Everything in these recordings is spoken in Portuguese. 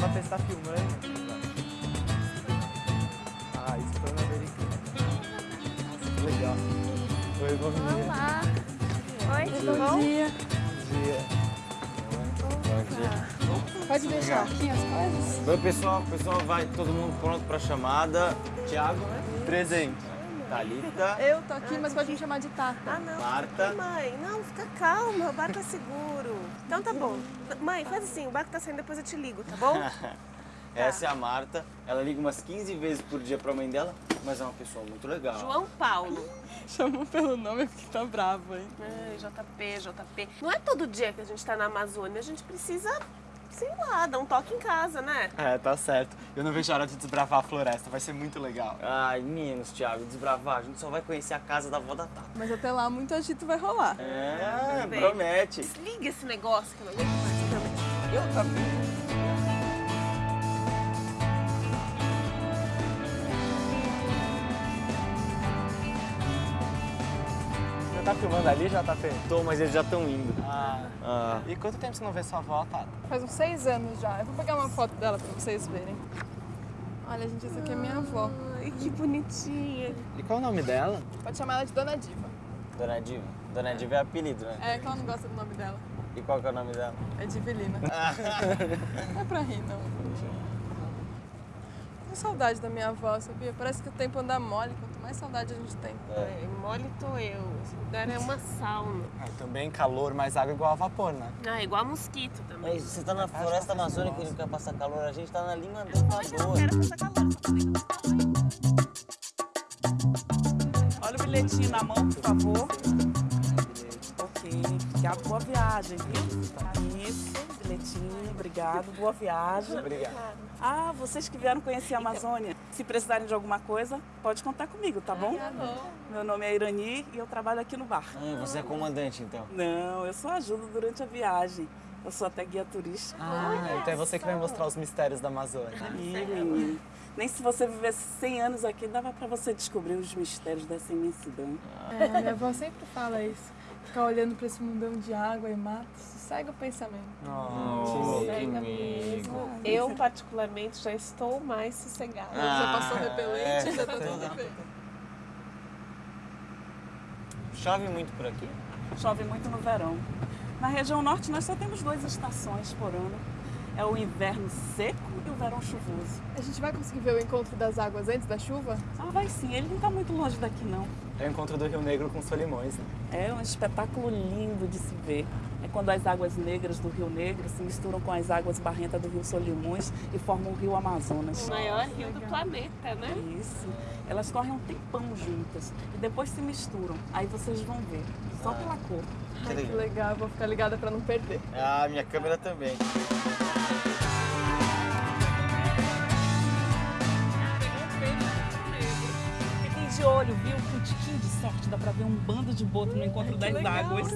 tá filmando? Ah, isso foi uma americana. Nossa, que legal. Oi, bom dia. Olá. Oi, tudo Bom bom? dia. Bom dia. Bom dia. Pode deixar aqui as coisas? Oi, pessoal. Pessoal, vai todo mundo pronto pra chamada. Tiago, né? Presente. Thalita, Eu tô aqui, mas pode me chamar de Tata. Ah, não. Marta. Mãe, não, fica calma, o barco tá seguro. Então tá bom. Mãe, faz assim, o barco tá saindo, depois eu te ligo, tá bom? Essa é a Marta. Ela liga umas 15 vezes por dia pra mãe dela, mas é uma pessoa muito legal. João Paulo. Chamou pelo nome porque tá bravo, hein? Ai, JP, JP. Não é todo dia que a gente tá na Amazônia, a gente precisa, sei lá, dar um toque em casa, né? É, tá certo. Eu não vejo a hora de desbravar a floresta, vai ser muito legal. Ai, meninos, Thiago, desbravar. A gente só vai conhecer a casa da avó da Tata. Mas até lá muito agito vai rolar. É, bem. promete. Desliga esse negócio que eu não aguento mais. eu também. Tá filmando ali, JP? Tô, mas eles já estão indo. Ah. Ah, E quanto tempo você não vê sua avó, Tata? Faz uns seis anos já. Eu vou pegar uma foto dela pra vocês verem. Olha, gente, essa aqui é minha avó. Ai, que bonitinha. E qual o nome dela? Pode chamar ela de Dona Diva. Dona Diva. Dona Diva é apelido, né? É que ela não gosta do nome dela. E qual que é o nome dela? É Divelina. não é pra rir, não. Tenho saudade da minha avó, sabia? Parece que o tempo anda mole, quanto mais saudade a gente tem. Ai, mole tô eu. Esse lugar é uma sauna. Ah, também calor, mais água igual a vapor, né? Ah, igual mosquito também. Mas você tá na floresta amazônica e não quer passar calor, a gente tá na linha do Equador. quero passar calor, só que Olha o bilhetinho na mão, por favor. Ok, obrigado, boa viagem, viu? Bilhetinho, obrigado, boa viagem. Obrigado. Ah, vocês que vieram conhecer a Amazônia, se precisarem de alguma coisa, pode contar comigo, tá bom? Meu nome é Irani e eu trabalho aqui no bar. Hum, você é comandante, então. Não, eu só ajudo durante a viagem. Eu sou até guia turística. Ah, então é você que vai mostrar os mistérios da Amazônia. Ih, menino. Nem se você vivesse 100 anos aqui, dava pra você descobrir os mistérios dessa imensidão. É, minha avó sempre fala isso. Ficar olhando pra esse mundão de água e mato, sossega o pensamento. Oh, Sossega mesmo. Eu, particularmente, já estou mais sossegada. já passou Ah, repelente, é. já tá tudo bem. Chove muito por aqui? Chove muito no verão. Na região norte nós só temos duas estações por ano. É o inverno seco e o verão chuvoso. A gente vai conseguir ver o encontro das águas antes da chuva? Ah, vai sim, ele não está muito longe daqui não. É o encontro do Rio Negro com os Solimões, né? É um espetáculo lindo de se ver. É quando as águas negras do Rio Negro se misturam com as águas barrentas do Rio Solimões e formam o Rio Amazonas. O maior rio do planeta, né? Isso. Elas correm um tempão juntas e depois se misturam. Aí vocês vão ver, só pela cor. Ai, que legal, vou ficar ligada pra não perder. Ah, minha câmera também. De olho, viu? Com um tiquinho de sorte dá pra ver um bando de boto no encontro das águas.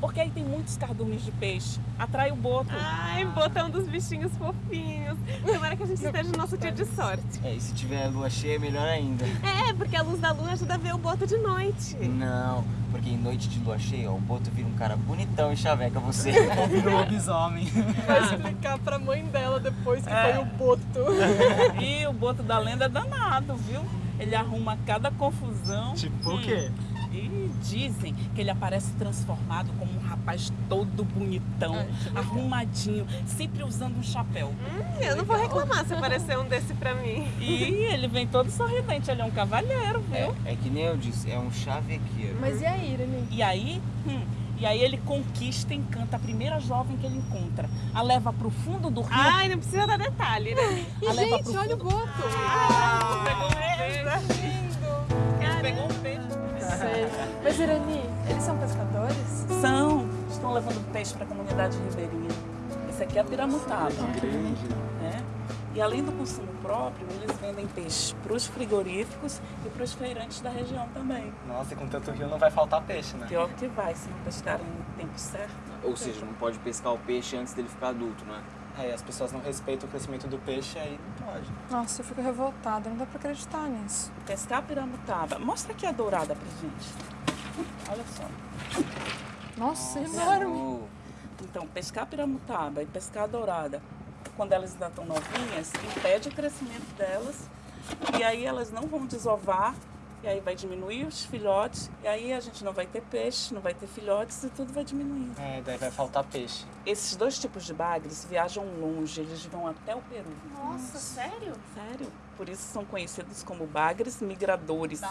Porque aí tem muitos cardumes de peixe. Atrai o boto. Ai, botar um dos bichinhos fofinhos. Tomara que a gente esteja no nosso dia de sorte. É, e se tiver lua cheia, melhor ainda. É, porque a luz da lua ajuda a ver o boto de noite. Não, porque em noite de lua cheia, ó, o Boto vira um cara bonitão e chaveca você. Virou lobisomem. Vai explicar pra mãe dela depois que É. foi o boto. E o boto da lenda é danado, viu? Ele arruma cada confusão. tipo o quê? E dizem que ele aparece transformado como um rapaz todo bonitão, Ai, arrumadinho, sempre usando um chapéu. Hum, eu não vou reclamar se aparecer um desse pra mim. E ele vem todo sorridente, ele é um cavalheiro, viu? É, é que nem eu disse, é um chavequeiro. Mas e aí, Irene? E aí, hum, e aí ele conquista e encanta a primeira jovem que ele encontra. A leva pro fundo do rio. Ai, não precisa dar detalhe, né? E, A gente, olha o boto. Ah, pegou Lindo. Pegou um peixe. Sei. Mas, Irani, eles são pescadores? São, estão levando peixe para a comunidade ribeirinha. Esse aqui é a piramutaba. né? E além do consumo próprio, eles vendem peixe para os frigoríficos e para os feirantes da região também. Nossa, e com tanto rio não vai faltar peixe, né? Pior que vai, se não pescarem no tempo certo. Ou seja, não pode pescar o peixe antes dele ficar adulto, né? É, e as pessoas não respeitam o crescimento do peixe, aí não pode. Nossa, eu fico revoltada, não dá pra acreditar nisso. Pescar a piramutaba. Mostra aqui a dourada pra gente. Olha só. Nossa, enorme. Oh, Então, pescar a piramutaba e pescar a dourada quando elas ainda estão novinhas, impede o crescimento delas. E aí elas não vão desovar, e aí vai diminuir os filhotes, e aí a gente não vai ter peixe, não vai ter filhotes e tudo vai diminuindo. É, daí vai faltar peixe. Esses dois tipos de bagres viajam longe, eles vão até o Peru. Nossa, sério? Sério? Por isso são conhecidos como bagres migradores.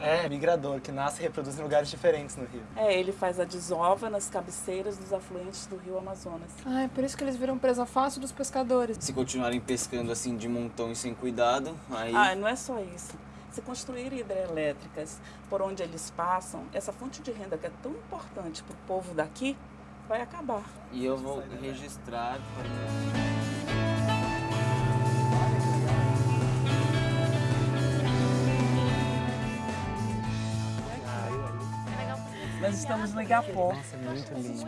É, migrador, que nasce e reproduz em lugares diferentes no rio. É, ele faz a desova nas cabeceiras dos afluentes do rio Amazonas. Ah, é por isso que eles viram presa fácil dos pescadores. Se continuarem pescando assim de montão e sem cuidado, aí. Ah, não é só isso. Se construírem hidrelétricas por onde eles passam, essa fonte de renda que é tão importante para o povo daqui vai acabar. E eu vou registrar. Nós estamos no Igapó. Nossa, muito lindo.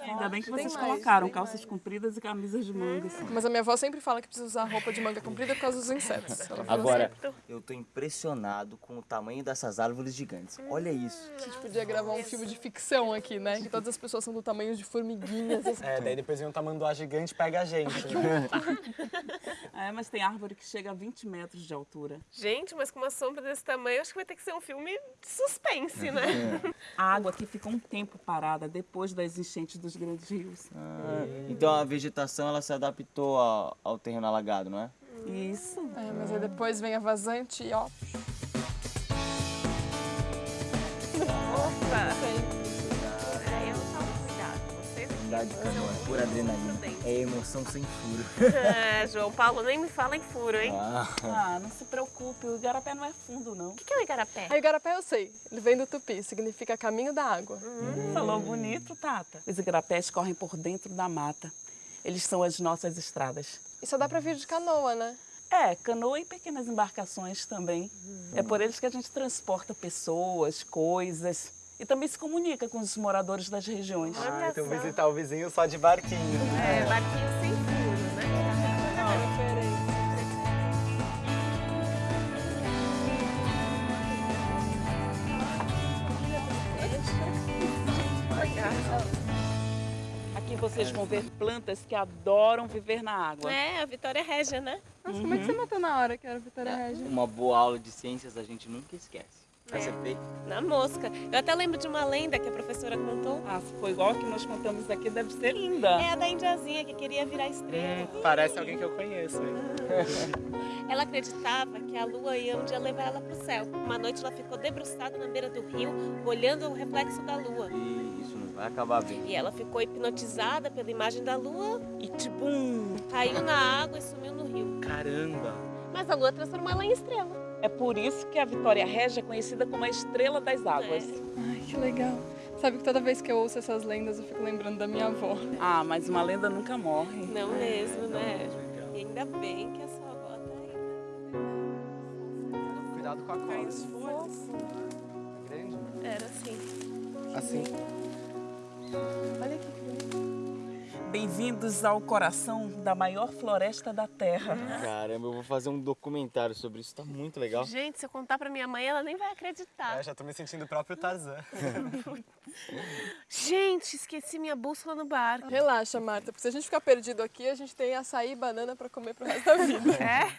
Ainda bem que vocês colocaram calças compridas e camisas de mangas. Mas a minha avó sempre fala que precisa usar roupa de manga comprida por causa dos insetos. Ela fala Agora, eu tô impressionado com o tamanho dessas árvores gigantes. Olha isso. assim, a gente podia gravar um filme de ficção aqui, né? Que todas as pessoas são do tamanho de formiguinhas. assim. É, daí depois vem um tamanduá gigante e pega a gente. né? É, mas tem árvore que chega a 20 metros de altura. Gente, mas com uma sombra desse tamanho, acho que vai ter que ser um filme de suspense, né? A água aqui fica um tempo parada depois das enchentes dos grandes rios. Então a vegetação ela se adaptou ao, ao terreno alagado, não é? Isso. É, mas aí depois vem a vazante e ó. Verdade, são cara, é pura adrenalina. É emoção sem furo. É, João Paulo, nem me fala em furo, hein? Ah, Ah, não se preocupe, o igarapé não é fundo, não. O que que é o igarapé? Aí o igarapé eu sei. Ele vem do tupi, significa caminho da água. Falou bonito, Tata. Os igarapés correm por dentro da mata. Eles são as nossas estradas. E só dá pra vir de canoa, né? É, canoa e pequenas embarcações também. É por eles que a gente transporta pessoas, coisas e também se comunica com os moradores das regiões. Ah, então visitar o vizinho só de barquinho. É, barquinho sem furo, né? Aqui vocês vão ver plantas que adoram viver na água. É, a Vitória Régia, né? Nossa, como é que você matou na hora que era Vitória Regia? uma boa aula de ciências a gente nunca esquece. Acertei? Na mosca. Eu até lembro de uma lenda que a professora contou. Ah, se for igual a que nós contamos aqui, deve ser linda. É a da indiazinha que queria virar estrela. Hum, parece alguém que eu conheço, hein? Ela acreditava que a lua ia um dia levar ela pro céu. Uma noite ela ficou debruçada na beira do rio, olhando o reflexo da lua. E isso não vai acabar bem. E ela ficou hipnotizada pela imagem da lua e, tibum, caiu na água e sumiu no rio. Caramba! Mas a lua transformou ela em estrela. É por isso que a Vitória Régia é conhecida como a estrela das águas. Ai, que legal. Sabe que toda vez que eu ouço essas lendas eu fico lembrando da minha avó. Ah, mas uma lenda nunca morre. Não mesmo, né? E ainda bem que a sua avó tá aí. Cuidado com a cola. as folhas. Grande? Era assim. Assim. Olha aqui que bonito. Bem-vindos ao coração da maior floresta da Terra. Caramba, eu vou fazer um documentário sobre isso, tá muito legal. Gente, se eu contar pra minha mãe, ela nem vai acreditar. É, já tô me sentindo o próprio Tarzan. Gente, esqueci minha bússola no barco. Relaxa, Marta, porque se a gente ficar perdido aqui, a gente tem açaí e banana pra comer pro resto da vida. É?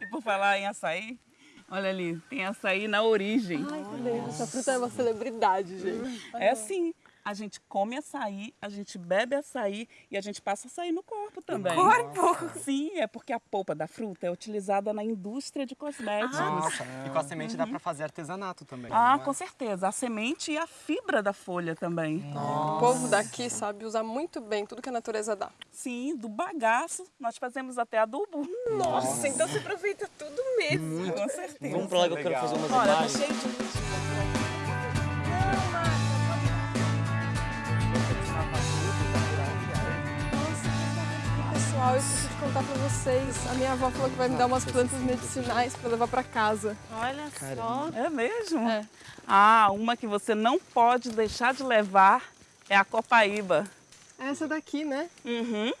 E por falar em açaí, olha ali, tem açaí na origem. Essa fruta é uma celebridade, gente. É assim, a gente come açaí, a gente bebe açaí e a gente passa açaí no corpo também. corpo? Sim, é porque a polpa da fruta é utilizada na indústria de cosméticos. Nossa. E com a semente dá pra fazer artesanato também. Ah, é? com certeza. A semente e a fibra da folha também. O povo daqui sabe usar muito bem tudo que a natureza dá. Sim, do bagaço nós fazemos até adubo. Nossa, então você aproveita tudo mesmo. Com certeza. Vamos pra lá que eu quero fazer umas Olha, tá imagens. cheio de contar pra vocês. A minha avó falou que vai me dar umas plantas medicinais pra levar pra casa. Olha só. É mesmo? É. Ah, uma que você não pode deixar de levar é a copaíba. Essa daqui, né? Uhum.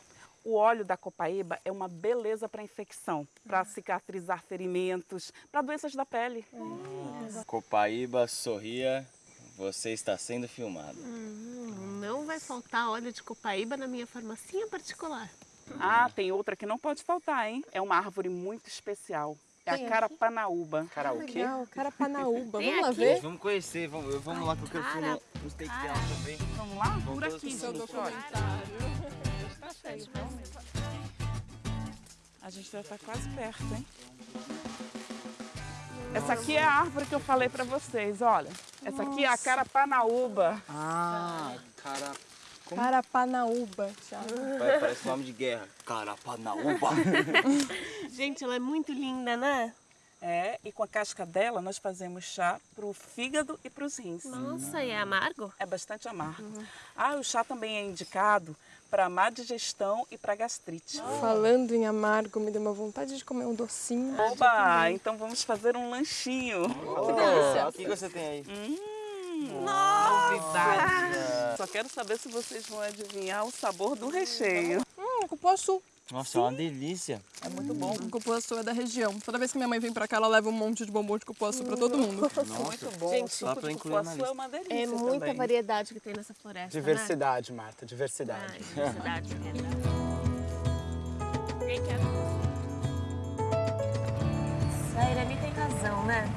O óleo da copaíba é uma beleza para infecção, para cicatrizar ferimentos, para doenças da pele. Copaíba, sorria, você está sendo filmado. não vai faltar óleo de copaíba na minha farmacinha particular. Ah, tem outra que não pode faltar, hein? É uma árvore muito especial. É Tem a carapanaúba. Cara, o quê? Legal, Carapanaúba. Tem Vamos lá aqui? ver? Vamos conhecer, vamos, vamos lá que eu quero cara, filmar um steak dela também. Vamos lá? Por todas aqui, Seu documentário. Tá cheio, realmente. A gente já tá quase perto, hein? Essa aqui é a árvore que eu falei pra vocês, olha. Essa aqui é a carapanaúba. Ah, cara. Carapanaúba, Thiago. Vai, parece nome de guerra. Carapanaúba. Gente, ela é muito linda, né? É, e com a casca dela nós fazemos chá pro fígado e pros rins. Nossa, e é amargo? É bastante amargo. Ah, o chá também é indicado para má digestão e para gastrite. Falando em amargo, me deu uma vontade de comer um docinho. Oba, então vamos fazer um lanchinho. que delícia. O que você tem aí? Hum, novidade. Só quero saber se vocês vão adivinhar o sabor do recheio. Hum, cupuaçu. Nossa, é uma delícia. É muito bom. Cupuaçu é da região. Toda vez que minha mãe vem pra cá, ela leva um monte de bombom de cupuaçu pra todo mundo. muito bom. Gente, o pra incluir cupuaçu é uma delícia É muita também. variedade que tem nessa floresta, Diversidade, Marta, né? diversidade. Ai, diversidade, verdade. Quem quer? A Irani tem razão, né?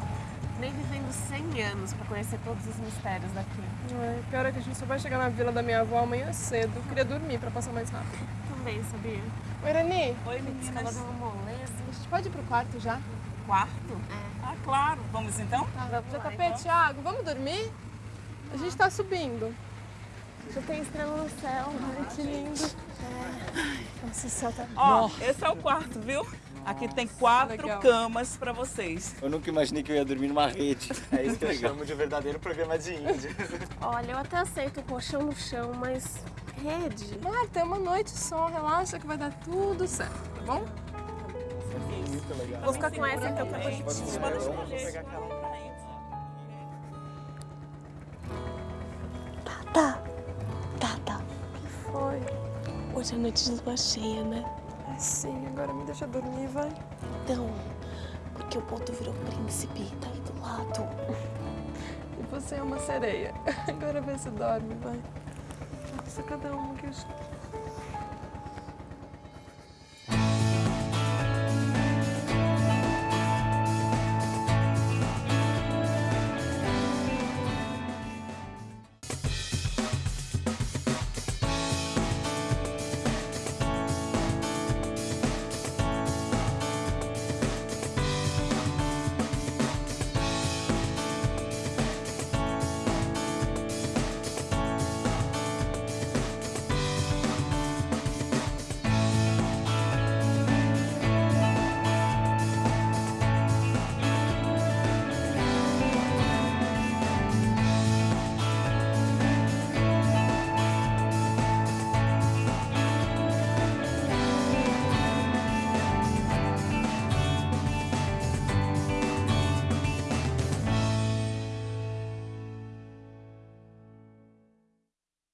Nem vivendo 100 anos pra conhecer todos os mistérios daqui. Ai, pior é que a gente só vai chegar na vila da minha avó amanhã cedo. Eu queria dormir pra passar mais rápido. Também, sabia? Oi, Irani, Oi, meninas. de uma moleza. a gente pode ir pro quarto já? Quarto? Ah, claro. Vamos então? já tá perto, Thiago? Vamos dormir? A gente tá subindo. Já tem estrela no céu. Ai, que lindo. Nossa, o céu tá... Ó, esse é o quarto, viu? Aqui tem quatro Legal. camas para vocês. Eu nunca imaginei que eu ia dormir numa rede. É isso que eu chamo de verdadeiro programa de índio. Olha, eu até aceito o colchão no chão, mas rede. Marta, é uma noite só. Relaxa que vai dar tudo certo, tá bom? Muito legal. Vou ficar com essa então, é bonitinha. podem Vamos escolher. Hoje é noite de lua cheia, né? Ai, sim, agora me deixa dormir, vai. Então, porque o ponto virou príncipe, tá aí do lado. E você é uma sereia. Agora vê se dorme, vai. Nossa, cada uma que eu...